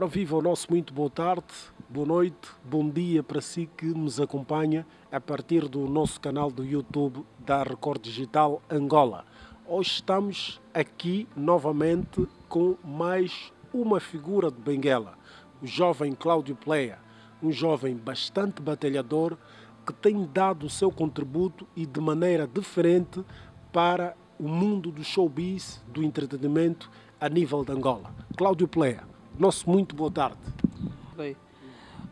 Ora, viva o nosso muito boa tarde, boa noite, bom dia para si que nos acompanha a partir do nosso canal do YouTube da Record Digital Angola. Hoje estamos aqui novamente com mais uma figura de Benguela, o jovem Cláudio Pleia, um jovem bastante batalhador que tem dado o seu contributo e de maneira diferente para o mundo do showbiz, do entretenimento a nível de Angola. Cláudio Pleia, nosso muito boa tarde. Bem,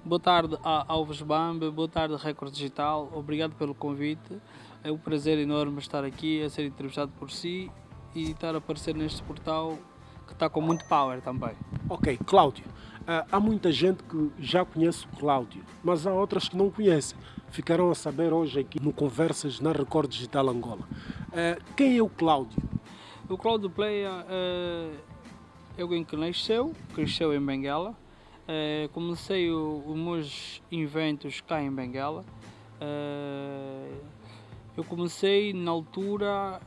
boa tarde a Alves Bambe, boa tarde Record Digital, obrigado pelo convite. É um prazer enorme estar aqui a ser entrevistado por si e estar a aparecer neste portal que está com muito power também. Ok, Cláudio, uh, há muita gente que já conhece o Cláudio, mas há outras que não conhecem. Ficarão a saber hoje aqui no Conversas na Record Digital Angola. Uh, quem é o Cláudio? O Cláudio Playa uh, é alguém que nasceu, cresceu em Benguela. Uh, comecei os meus inventos cá em Benguela. eu comecei na altura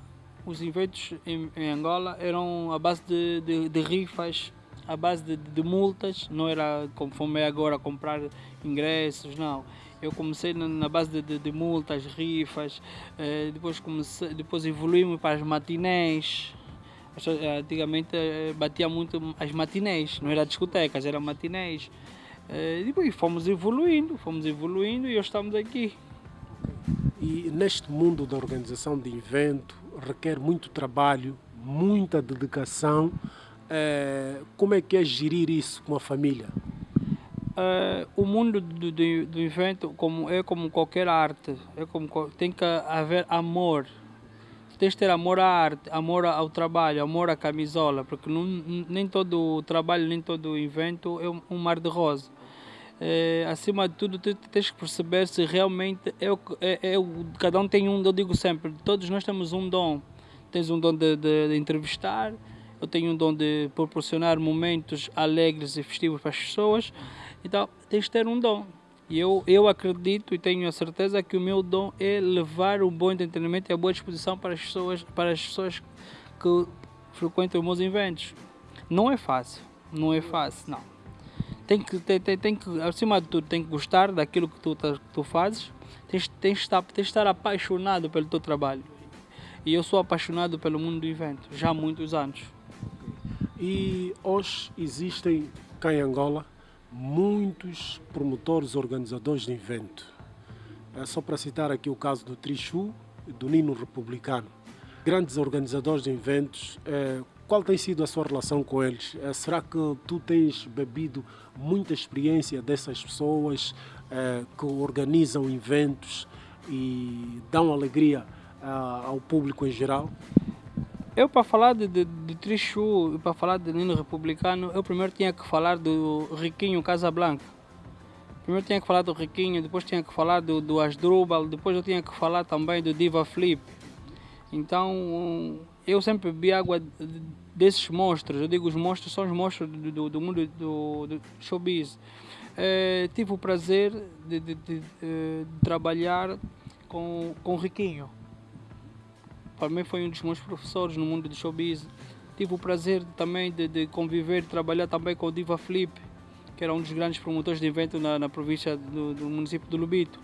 os eventos em, em, Angola eram a base de, de, de rifas, a base de, de, multas, não era como é agora comprar ingressos, não. Eu comecei na, na base de, multas, rifas, eh, depois, comecei, depois evoluímos para as matinés. Antigamente eh, batia muito as matinés, não era discotecas, era matinés. Eh, depois fomos evoluindo, fomos evoluindo e hoje estamos aqui. E neste mundo da organização de evento, requer muito trabalho, muita dedicação. Como é que é gerir isso com a família? É, o mundo do, do, do, evento como, é como qualquer arte, é como, tem que haver amor. Tens de ter amor à arte, amor ao trabalho, amor à camisola, porque não, nem todo o trabalho, nem todo o evento é um mar de rosa. É, acima de tudo, tu tens que perceber se realmente é, é, é, cada um tem um, eu digo sempre, todos nós temos um dom. Tens um dom de, de, de entrevistar, eu tenho um dom de proporcionar momentos alegres e festivos para as pessoas, então tens de ter um dom. E eu, eu acredito e tenho a certeza que o meu dom é levar um bom entretenimento e a boa disposição para as pessoas, para as pessoas que frequentam os meus eventos. Não é fácil, não é fácil, não tem que, tem, tem, tem que, acima de tudo, tem que gostar daquilo que tu, que tu fazes, tens, tens, de estar, estar apaixonado pelo teu trabalho. E eu sou apaixonado pelo mundo do evento, já há muitos anos. E hoje existem cá em Angola muitos promotores, organizadores de evento. É só para citar aqui o caso do Trichu e do Nino Republicano. Grandes organizadores de eventos, é, qual tem sido a sua relação com eles? Eh, será que tu tens bebido muita experiência dessas pessoas eh, que organizam eventos e dão alegria eh, ao público em geral? Eu, para falar de, de, de Trichu, para falar de Nino Republicano, eu primeiro tinha que falar do Riquinho Casablanca. Primeiro tinha que falar do Riquinho, depois tinha que falar do, do Asdrubal, depois eu tinha que falar também do Diva Flip. Então, eu sempre bebi água desses monstros, eu digo os monstros são os monstros do, do, do mundo do, do showbiz. É, tive o prazer de, de, de, de, trabalhar com, com o Riquinho. Para mim foi um dos meus professores no mundo do showbiz. Tive o prazer também de, de conviver, trabalhar também com o Diva Flip, que era um dos grandes promotores de evento na, na província do, do município do Lubito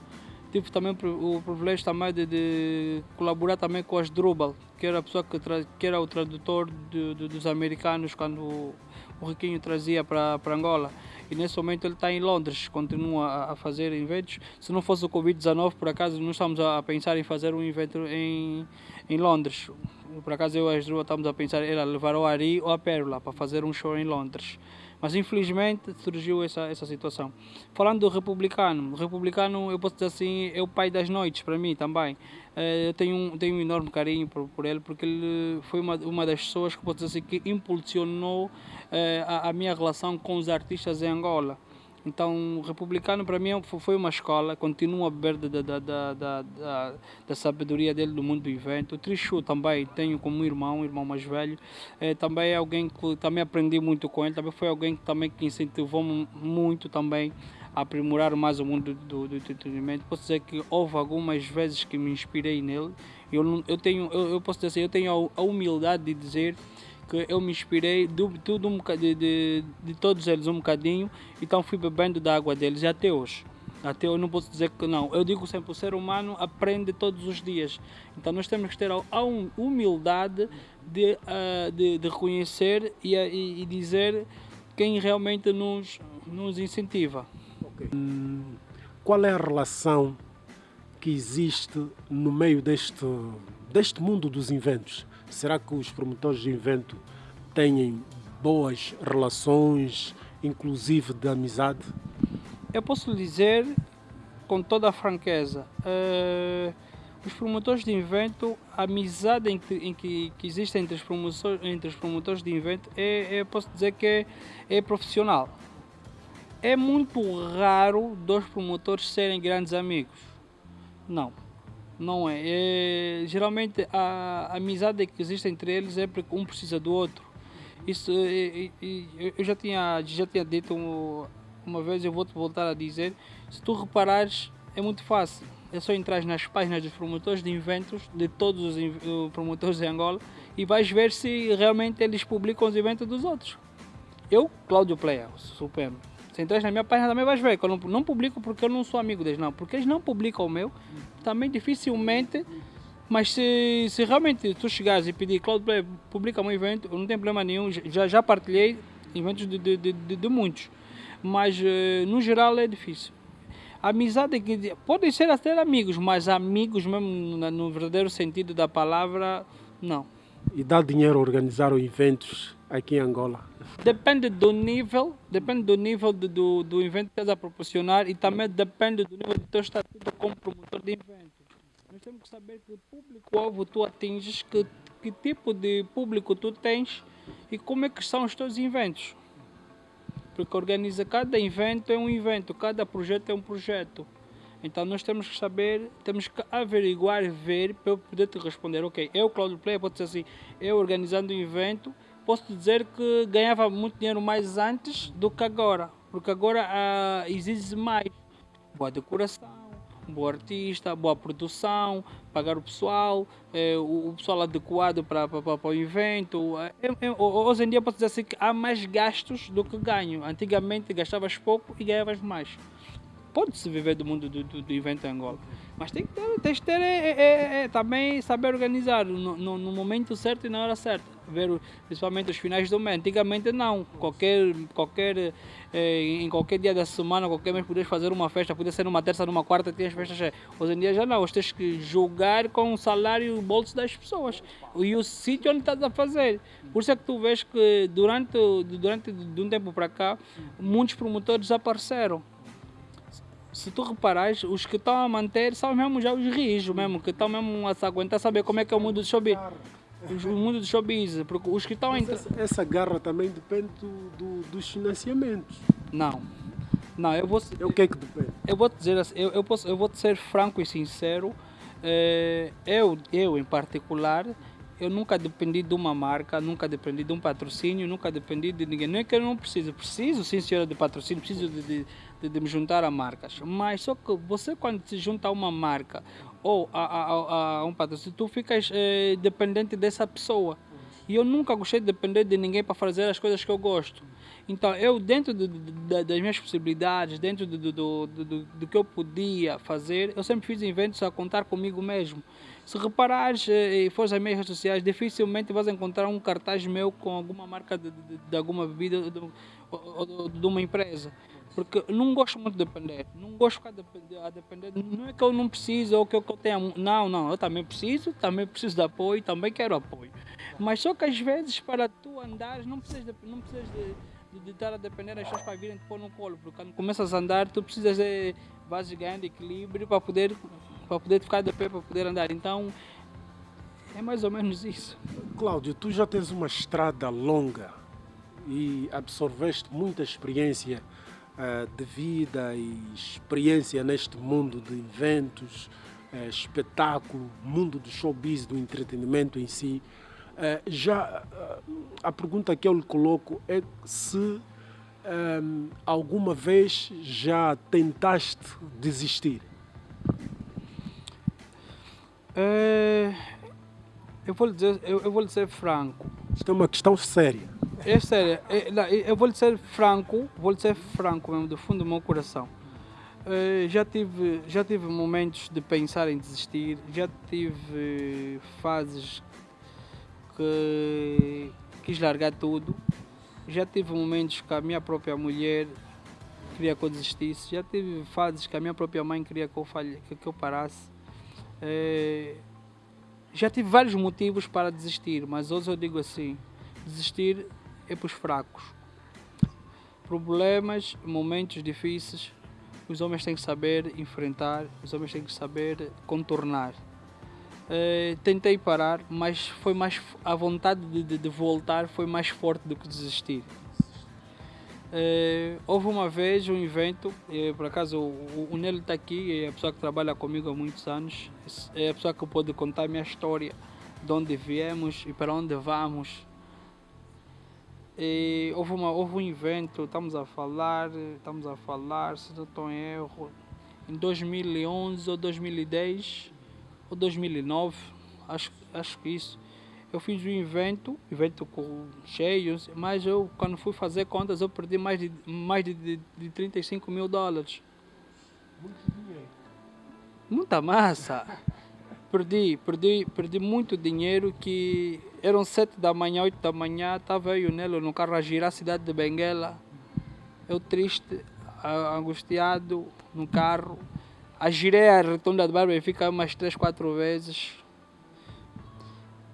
tive também o privilégio também de, de colaborar também com as Drubal, que era a pessoa que, que era o tradutor de, de, dos americanos quando o, Riquinho trazia para Angola. E nesse momento ele está em Londres, continua a, fazer eventos. Se não fosse o Covid-19, por acaso, nós estamos a, pensar em fazer um evento em, em Londres. Por acaso eu e a Drubal estamos a pensar em levar o Ari ou a Pérola para fazer um show em Londres. Mas infelizmente surgiu essa, essa situação. Falando do republicano, o republicano, eu posso dizer assim, é o pai das noites para mim também. Eh, eu tenho um, tenho um enorme carinho por, por ele, porque ele foi uma, uma das pessoas que posso dizer assim, que impulsionou eh, a, a minha relação com os artistas em Angola. Então, o republicano para mim foi uma escola, continuo a beber da, da, da, da, sabedoria dele do mundo do evento. O Trichu também tenho como irmão, irmão mais velho. É, também é alguém que também aprendi muito com ele, também foi alguém que também que incentivou muito também a aprimorar mais o mundo do, do entretenimento. Posso dizer que houve algumas vezes que me inspirei nele. Eu, eu tenho, eu, eu posso dizer assim, eu tenho a humildade de dizer que eu me inspirei de, tudo um, de, de, de todos eles um bocadinho, então fui bebendo da água deles e até hoje. Até eu não posso dizer que não. Eu digo sempre, o ser humano aprende todos os dias. Então nós temos que ter a humildade de, uh, de, de, reconhecer e, e, e, dizer quem realmente nos, nos incentiva. Okay. Qual é a relação que existe no meio deste, deste mundo dos inventos? Será que os promotores de invento têm boas relações, inclusive de amizade? Eu posso lhe dizer com toda a franqueza, uh, os promotores de invento, a amizade que, em que, que existe entre os, promotores, entre os promotores de invento, é, é, posso dizer que é, é profissional. É muito raro dois promotores serem grandes amigos. Não, não é. é geralmente a, a amizade que existe entre eles é porque um precisa do outro. Isso é, é, eu já tinha, já tinha dito uma vez, eu vou-te voltar a dizer, se tu reparares, é muito fácil. É só entrar nas páginas dos promotores de eventos, de todos os promotores de Angola, e vais ver se realmente eles publicam os eventos dos outros. Eu, Cláudio Player, Supremo. Se entras na minha página também vais ver que eu não, não publico porque eu não sou amigo deles, não. Porque eles não publicam o meu, também dificilmente. Mas se, se realmente tu chegares e pedir, Cláudio Player, publica um evento, não tenho problema nenhum, já, já partilhei eventos de, de, de, de, muitos mas eh, no geral é difícil. Amizade que podem ser até amigos, mas amigos mesmo no verdadeiro sentido da palavra, não. E dá dinheiro organizar eventos aqui em Angola? Depende do nível, depende do nível do, do, do evento que estás a proporcionar e também depende do nível do teu estatuto como promotor de eventos. Nós temos que saber que público-alvo tu atinges, que, que tipo de público tu tens e como é que são os teus eventos porque organiza cada evento é um evento, cada projeto é um projeto. Então nós temos que saber, temos que averiguar, ver para eu poder te responder. Ok, eu, Cláudio Play, pode ser assim, eu organizando um evento, posso dizer que ganhava muito dinheiro mais antes do que agora, porque agora ah, exige mais. Boa decoração, bom artista, boa produção, pagar o pessoal, é, o, pessoal adequado para, para, o evento. É, é, hoje em dia posso dizer assim que há mais gastos do que ganho. Antigamente gastavas pouco e ganhavas mais. Pode-se viver do mundo do, do, do evento em Angola. Mas tem que ter, tem que ter é, é, é, também saber organizar no, no, no, momento certo e na hora certa. Ver principalmente os finais do mês. Antigamente não. Qualquer, qualquer, é, em qualquer dia da semana, qualquer mês, podias fazer uma festa. Podia ser numa terça, numa quarta, tinhas festas cheias. Hoje em dia já não. Hoje tens que jogar com o salário e o bolso das pessoas. E o sítio onde estás a fazer. Por isso é que tu vês que durante, durante de um tempo para cá, muitos promotores desapareceram se tu reparares, os que estão a manter são mesmo já os rijos mesmo, que estão mesmo a se aguentar saber como é que é o mundo do showbiz. O mundo do showbiz, porque os que estão a essa, essa garra também depende do, do, dos financiamentos. Não. Não, eu vou. É o que é que depende? Eu vou te dizer assim, eu, eu, posso, eu vou te ser franco e sincero. É, eu, eu em particular, eu nunca dependi de uma marca, nunca dependi de um patrocínio, nunca dependi de ninguém. Não é que eu não preciso, preciso sim, senhora, de patrocínio, preciso de, de, de, de me juntar a marcas. Mas só que você, quando se junta a uma marca ou a, a, a, a um patrocínio, tu ficas eh, dependente dessa pessoa. E eu nunca gostei de depender de ninguém para fazer as coisas que eu gosto. Então, eu, dentro de, de, das minhas possibilidades, dentro do, do, que eu podia fazer, eu sempre fiz eventos a contar comigo mesmo. Se reparares eh, e fores às minhas redes sociais, dificilmente vais encontrar um cartaz meu com alguma marca de, de, de alguma bebida de, de uma empresa. Porque não gosto muito de depender. Não gosto de ficar a depender. Não é que eu não preciso ou que eu tenha. Não, não. Eu também preciso, também preciso de apoio, também quero apoio. Mas só que às vezes para tu andares não precisas de, não precisas de, de, de estar a depender das pessoas para virem te pôr no colo. Porque quando começas a andar, tu precisas de vais ganhando equilíbrio para poder para poder ficar de pé, para poder andar. Então, é mais ou menos isso. Cláudio, tu já tens uma estrada longa e absorveste muita experiência de vida e experiência neste mundo de eventos, uh, espetáculo, mundo do showbiz, do entretenimento em si. Uh, já a pergunta que eu lhe coloco é se um, alguma vez já tentaste desistir? É, eu, vou lhe dizer, eu, eu vou lhe ser franco. Isto é uma questão séria. É sério, é, não, eu vou lhe ser franco, vou lhe ser franco mesmo, do fundo do meu coração. Eh, já, tive, já tive momentos de pensar em desistir, já tive fases que quis largar tudo, já tive momentos que a minha própria mulher queria que eu desistisse, já tive fases que a minha própria mãe queria que eu, falhe, que eu parasse. Eh, já tive vários motivos para desistir, mas hoje eu digo assim: desistir é para os fracos. Problemas, momentos difíceis, os homens têm que saber enfrentar, os homens têm que saber contornar. Uh, tentei parar, mas foi mais a vontade de, de, de, voltar foi mais forte do que desistir. Uh, houve uma vez um evento, uh, por acaso o, o Nelo está aqui, é a pessoa que trabalha comigo há muitos anos, é a pessoa que pode contar a minha história, de onde viemos e para onde vamos. E houve, uma, houve um evento, estamos a falar, estamos a falar, se não estou em erro, em 2011 ou 2010 ou 2009, acho, acho que isso. Eu fiz um evento, evento com cheios, mas eu quando fui fazer contas eu perdi mais de, mais de, de, de 35 mil dólares. Muito dinheiro. Muita massa. perdi, perdi, perdi muito dinheiro que eram sete da manhã, oito da manhã, estava eu e o Nelo no carro a girar a cidade de Benguela. Eu triste, angustiado no carro. A girei a retunda de Barba fica umas três, quatro vezes.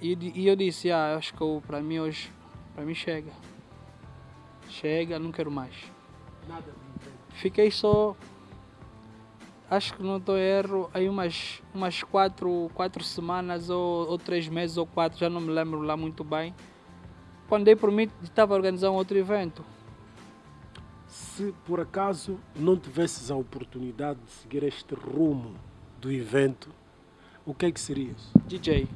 E, e eu disse, ah, acho que para mim hoje, para mim chega. Chega, não quero mais. Nada Fiquei só acho que não estou erro, aí umas, umas quatro, quatro semanas ou, ou três meses ou quatro, já não me lembro lá muito bem. Quando dei por mim, estava a organizar um outro evento. Se por acaso não tivesses a oportunidade de seguir este rumo do evento, o que é que serias? DJ.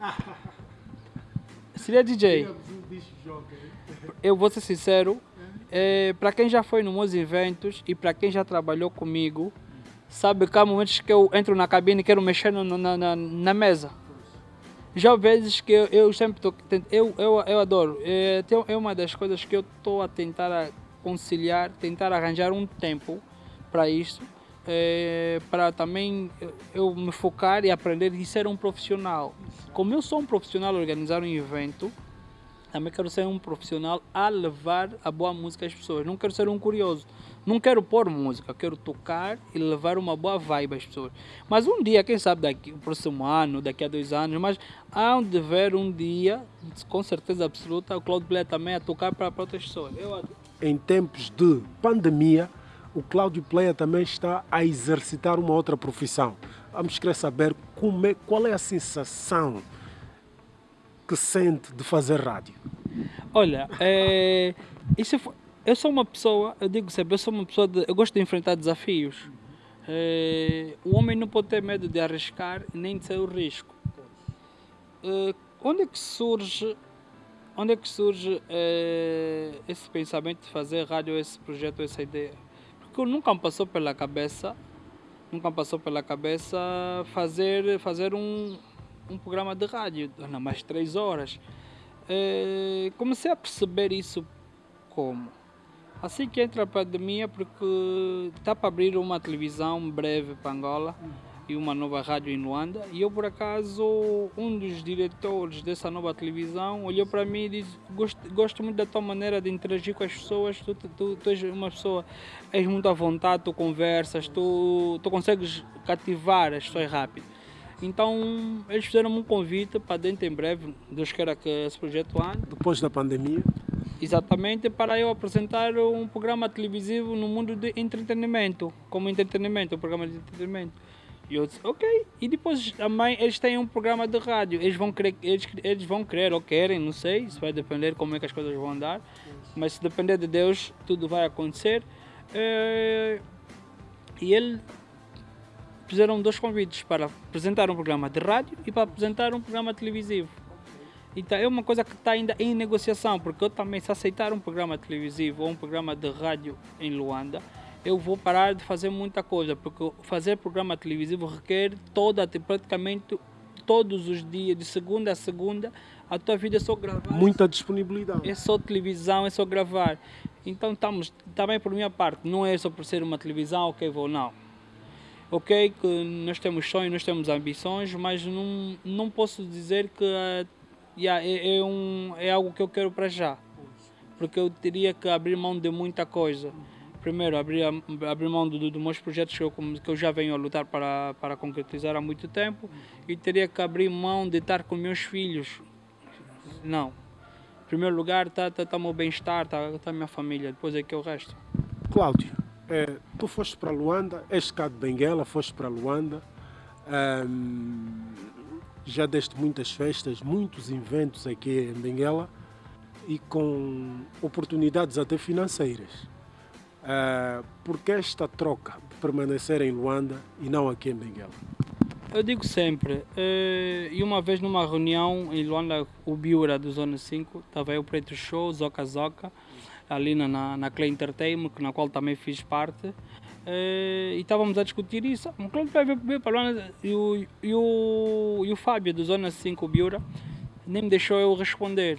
Seria DJ. Eu vou ser sincero, é, para quem já foi nos meus eventos e para quem já trabalhou comigo, Sabe que há momentos que eu entro na cabine e quero mexer no, na, na, na, mesa. Já vezes que eu, eu sempre tô, eu, eu, eu adoro. É, é uma das coisas que eu estou a tentar conciliar, tentar arranjar um tempo para isso, é, para também eu me focar e aprender e ser um profissional. Como eu sou um profissional organizar um evento, também quero ser um profissional a levar a boa música às pessoas. Não quero ser um curioso. Não quero pôr música, quero tocar e levar uma boa vibe às pessoas. Mas um dia, quem sabe daqui, o próximo ano, daqui a dois anos, mas há de ver um dia, com certeza absoluta, o Claudio Play também a tocar para, outras pessoas. Eu... Em tempos de pandemia, o Cláudio Player também está a exercitar uma outra profissão. Vamos querer saber é, qual é a sensação que sente de fazer rádio. Olha, é, isso eu sou uma pessoa, eu digo sempre, eu sou uma pessoa de, eu gosto de enfrentar desafios. É, o homem não pode ter medo de arriscar nem de ser o risco. É, onde é que surge, onde é que surge esse pensamento de fazer rádio, esse projeto, essa ideia? Porque nunca me passou pela cabeça, nunca me passou pela cabeça fazer, fazer um, um programa de rádio, não mais três horas. É, comecei a perceber isso como Assim que entra a pandemia, porque está para abrir uma televisão breve para Angola e uma nova rádio em Luanda. E eu, por acaso, um dos diretores dessa nova televisão olhou para mim e disse: Gosto, gosto muito da tua maneira de interagir com as pessoas. Tu, tu, tu és uma pessoa, és muito à vontade, tu conversas, tu, tu consegues cativar as pessoas rápido. Então, eles fizeram um convite para dentro em breve. Deus queira que esse projeto ande. Depois da pandemia? Exatamente para eu apresentar um programa televisivo no mundo de entretenimento, como entretenimento, um programa de entretenimento. E eu disse, ok. E depois também eles têm um programa de rádio. Eles vão querer, eles, eles vão querer ou querem, não sei. Isso vai depender como é que as coisas vão andar. Mas se depender de Deus, tudo vai acontecer. É... E ele fizeram dois convites para apresentar um programa de rádio e para apresentar um programa televisivo. Então é uma coisa que está ainda em negociação, porque eu também, se aceitar um programa televisivo ou um programa de rádio em Luanda, eu vou parar de fazer muita coisa, porque fazer programa televisivo requer toda, praticamente todos os dias, de segunda a segunda, a tua vida é só gravar. Muita disponibilidade. É só televisão, é só gravar. Então estamos, também por minha parte, não é só por ser uma televisão, ok, vou não. Ok, que nós temos sonhos, nós temos ambições, mas não, não posso dizer que uh, yeah, é, é, um, é algo que eu quero para já. Porque eu teria que abrir mão de muita coisa. Primeiro, abrir, abrir mão dos do, meus projetos que eu, que eu já venho a lutar para, para concretizar há muito tempo e teria que abrir mão de estar com meus filhos. Não. Em primeiro lugar está tá, tá meu bem-estar, está tá minha família, depois é que é o resto. Cláudio, é, tu foste para Luanda, és cá de Benguela, foste para Luanda, já deste muitas festas, muitos eventos aqui em Benguela e com oportunidades até financeiras. Uh, por que esta troca de permanecer em Luanda e não aqui em Benguela? Eu digo sempre, uh, e uma vez numa reunião em Luanda, o Biura do Zona 5, estava o Preto Show, Zoca Zoca, ali na, na Clay Entertainment, na qual também fiz parte, uh, e estávamos a discutir isso. Claro que veio para Luanda e o, e, o, e o Fábio do Zona 5, o Biura, nem me deixou eu responder.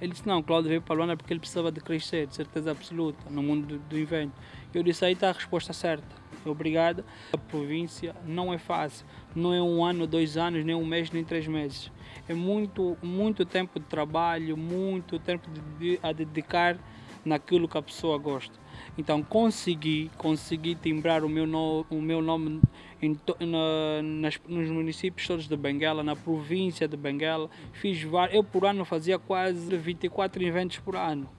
Ele disse, não, Cláudio veio para Luanda porque ele precisava de crescer, de certeza absoluta, no mundo do, do evento. Eu disse, aí está a resposta certa. Obrigado. A província não é fácil. Não é um ano, dois anos, nem um mês, nem três meses. É muito, muito tempo de trabalho, muito tempo de, a dedicar naquilo que a pessoa gosta. Então consegui, consegui timbrar o meu, no, o meu nome em, na, nas, nos municípios todos de Benguela, na província de Benguela. Fiz eu por ano fazia quase 24 eventos por ano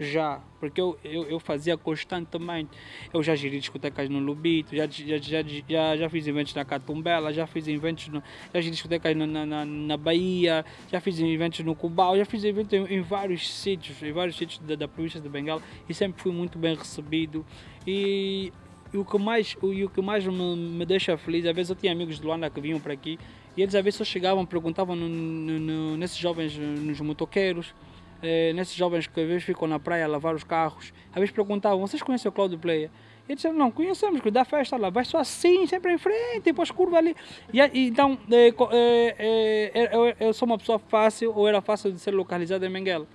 já, porque eu, eu, eu, fazia constantemente. Eu já geri discotecas no Lubito, já, já, já, já, já fiz eventos na Catumbela, já fiz eventos, no, já geri discotecas na, na, na Bahia, já fiz eventos no Cubal, já fiz eventos em, em vários sítios, em vários sítios da, da, província de Bengala e sempre fui muito bem recebido. E, e o que mais, o, o que mais me, me deixa feliz, às vezes eu tinha amigos de Luanda que vinham para aqui e eles às vezes só chegavam, perguntavam no, no, no, nesses jovens, nos motoqueiros, eh, nesses jovens que às vezes ficam na praia a lavar os carros, às vezes perguntavam, vocês conhecem o Cláudio Player? E eles disseram, não, conhecemos, que dá festa lá, vai só assim, sempre em frente, depois curva ali. E, então, eh, eh, eh, eu, eu, sou uma pessoa fácil, ou era fácil de ser localizado em Benguela.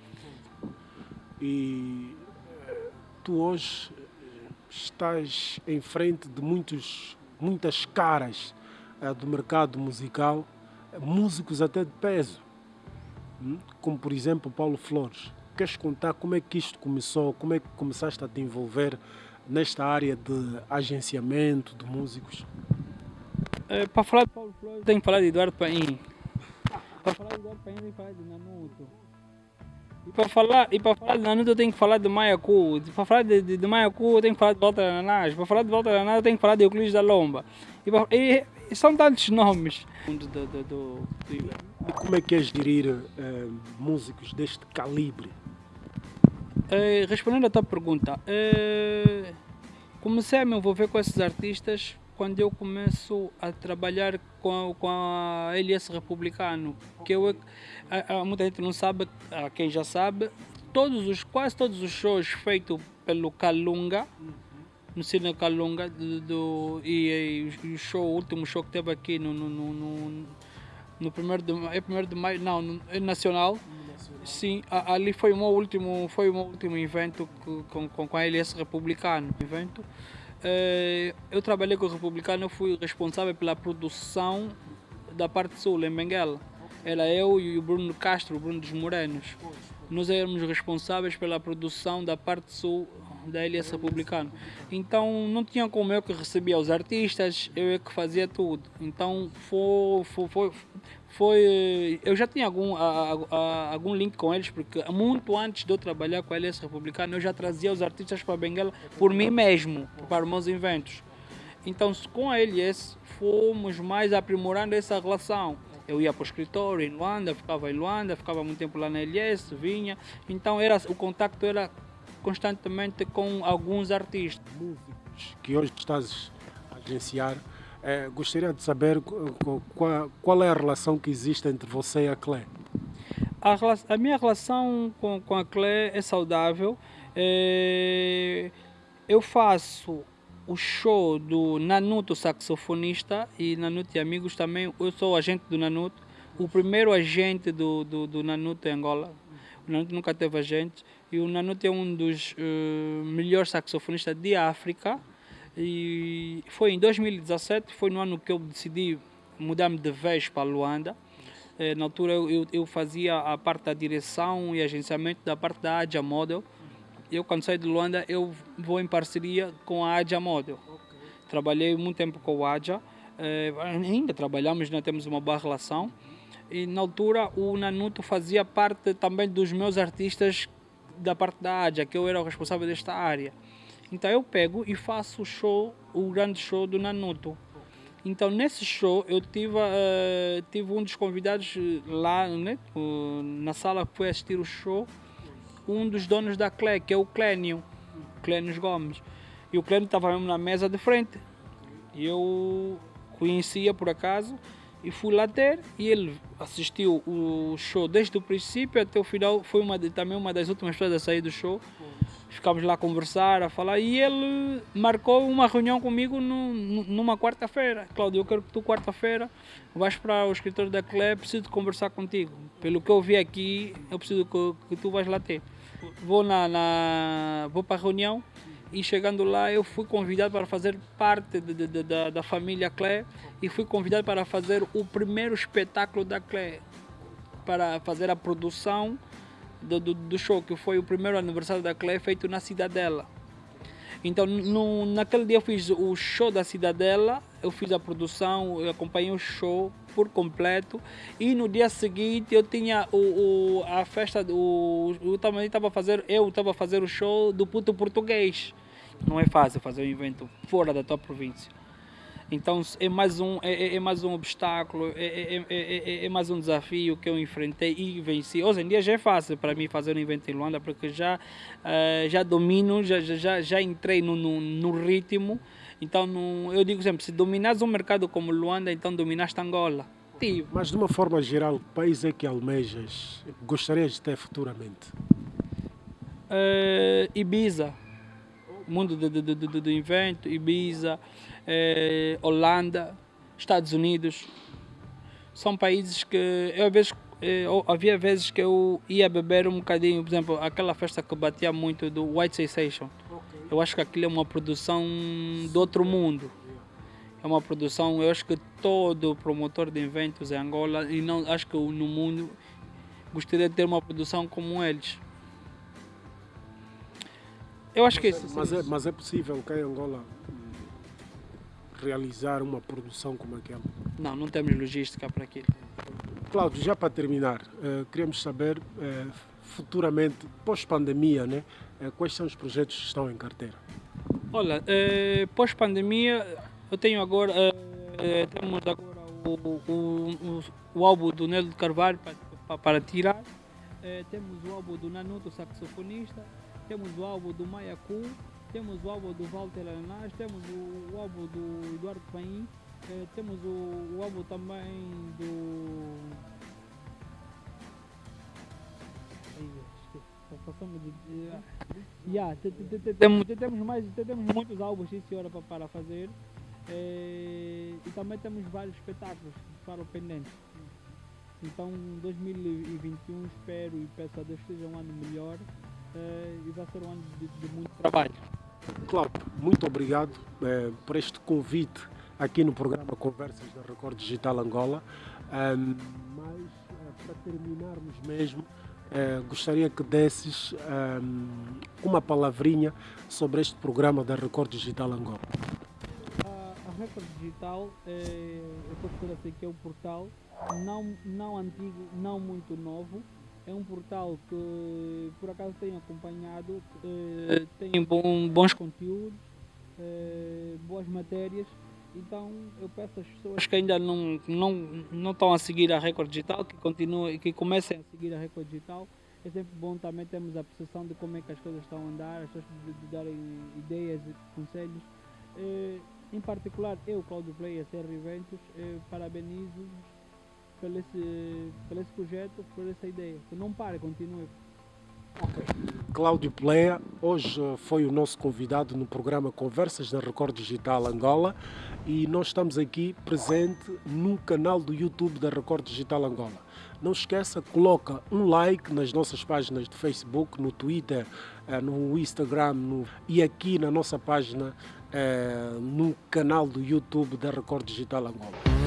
E tu hoje estás em frente de muitos, muitas caras do mercado musical, músicos até de peso? Como por exemplo Paulo Flores. Queres contar como é que isto começou, como é que começaste a te envolver nesta área de agenciamento de músicos? É, para falar de Paulo Flores, tenho que falar de Eduardo Paim. Para falar de Eduardo Paim, tenho que falar de Nanuto. E para falar, e para falar de Nanuto, eu tenho que falar de Maiacu. Para falar de, de, de eu tenho que falar de Volta Ananás. Para falar de Volta Ananás, eu tenho que falar de Euclides da Lomba. E, e, e são tantos nomes. Do, do, do, do, e como é que é gerir uh, músicos deste calibre? Uh, respondendo à tua pergunta, uh, comecei a me envolver com esses artistas quando eu começo a trabalhar com, com a LS Republicano, que eu, a, a, muita gente não sabe, a quem já sabe, todos os, quase todos os shows feitos pelo Calunga, no Cine Calunga, do, do e, e, o show, o último show que teve aqui no, no, no no primeiro de, é primeiro de maio, não, no, é nacional. nacional. Sim, a, ali foi o meu último, foi o meu último evento com, com, com a LS Republicano. Evento. É, eu trabalhei com o Republicano, eu fui responsável pela produção da parte sul, em Benguela. Era eu e o Bruno Castro, o Bruno dos Morenos. Nós éramos responsáveis pela produção da parte sul da LS Republicano. Então não tinha como eu que recebia os artistas, eu é que fazia tudo. Então foi, foi, foi, foi eu já tinha algum, a, a, algum link com eles, porque muito antes de eu trabalhar com a LS Republicano, eu já trazia os artistas para Benguela por mim mesmo, para os meus eventos. Então com a LS fomos mais aprimorando essa relação. Eu ia para o escritório em Luanda, ficava em Luanda, ficava muito tempo lá na LS, vinha. Então era, o contato era constantemente com alguns artistas. Músicos que hoje estás a agenciar, é, gostaria de saber qual, qual, é a relação que existe entre você e a Clé. A, a minha relação com, com a Clé é saudável. É, eu faço o show do Nanuto saxofonista e Nanuto e amigos também. Eu sou agente do Nanuto, o primeiro agente do, do, do Nanuto em Angola. O Nanuto nunca teve agente e o Nanuto é um dos uh, melhores saxofonistas de África. E foi em 2017, foi no ano que eu decidi mudar-me de vez para Luanda. Eh, na altura eu, eu fazia a parte da direção e agenciamento da parte da Adia Model. Eu quando saio de Luanda eu vou em parceria com a Adia Model. Okay. Trabalhei muito tempo com a Adia, eh, ainda trabalhamos, ainda temos uma boa relação. E na altura o Nanuto fazia parte também dos meus artistas da parte da Adia, que eu era o responsável desta área. Então eu pego e faço o show, o grande show do Nanuto. Então nesse show eu tive, uh, tive um dos convidados lá né, na sala que foi assistir o show, um dos donos da Clé, que é o Clênio, Clénio Gomes. E o Clênio estava mesmo na mesa de frente. E eu conhecia por acaso e fui lá ter e ele assistiu o show desde o princípio até o final. Foi uma, também uma das últimas pessoas a sair do show ficámos lá a conversar, a falar, e ele marcou uma reunião comigo no, numa quarta-feira. Cláudio, eu quero que tu quarta-feira vais para o escritório da CLE, preciso conversar contigo. Pelo que eu vi aqui, eu preciso que, que tu vais lá ter. Vou, na, na, vou para a reunião e chegando lá eu fui convidado para fazer parte de, de, de, da, família CLE e fui convidado para fazer o primeiro espetáculo da CLE, para fazer a produção do, do, do, show, que foi o primeiro aniversário da Clé feito na Cidadela. Então, no, naquele dia eu fiz o show da Cidadela, eu fiz a produção, eu acompanhei o show por completo e no dia seguinte eu tinha o, o a festa, o, eu também estava fazer, eu estava a fazer o show do puto português. Não é fácil fazer um evento fora da tua província. Então é mais um, é, é, é mais um obstáculo, é, é, é, mais um desafio que eu enfrentei e venci. Hoje em dia já é fácil para mim fazer um evento em Luanda, porque já, uh, já domino, já, já, já entrei no, no, no ritmo. Então no, eu digo sempre, se dominares um mercado como Luanda, então dominaste Angola. Mas de uma forma geral, que país é que almejas, gostarias de ter futuramente? Uh, Ibiza, mundo do, do, do, do evento, Ibiza eh, Holanda, Estados Unidos. São países que eu, às vezes, eh, havia vezes que eu ia beber um bocadinho, por exemplo, aquela festa que batia muito do White Sensation. Okay. Eu acho que aquilo é uma produção do outro mundo. É uma produção, eu acho que todo promotor de eventos em Angola, e não acho que no mundo, gostaria de ter uma produção como eles. Eu acho mas que é, isso. Mas é, mas é possível que em Angola realizar uma produção como aquela? Não, não temos logística para aquilo. Cláudio, já para terminar, uh, queremos saber uh, futuramente, pós-pandemia, né, uh, quais são os projetos que estão em carteira? Olha, pós-pandemia, eu tenho agora, temos agora o, o, o, o, álbum do Nelo de Carvalho para, para, para tirar, temos o álbum do Nanuto, saxofonista, temos o álbum do Maiacu, temos o álbum do Walter Alanás, temos o, o, álbum do Eduardo Paim, eh, temos o, o, álbum também do. Passamos de. Yeah, temos, temos, mais, temos muitos álbuns, sim senhora, para, para fazer. Eh, e também temos vários espetáculos para o pendente. Então 2021 espero e peço a Deus que seja um ano melhor eh, e vai ser um ano de, de muito trabalho. Claro, muito obrigado eh, por este convite aqui no programa Conversas da Record Digital Angola. Um, mas, eh, para terminarmos mesmo, eh, gostaria que desses um, uma palavrinha sobre este programa da Record Digital Angola. A, a Record Digital, é, eu dizer assim que é um portal não, não antigo, não muito novo, é um portal que por acaso tenho acompanhado, eh, tem bom, bons conteúdos, eh, boas matérias. Então eu peço às pessoas que ainda não, não, não estão a seguir a Record Digital, que continuem, que comecem a seguir a Record Digital. É sempre bom também termos a percepção de como é que as coisas estão a andar, as pessoas de, de darem ideias e conselhos. Eh, em particular, eu, Claudio Play, CR Eventos, eh, parabenizo pelo esse, pelo esse projeto, por essa ideia. Que não pare, continue. Cláudio Pleia, hoje foi o nosso convidado no programa Conversas da Record Digital Angola e nós estamos aqui presente no canal do YouTube da Record Digital Angola. Não esqueça, coloca um like nas nossas páginas de Facebook, no Twitter, eh, no Instagram no, e aqui na nossa página eh, no canal do YouTube da Record Digital Angola.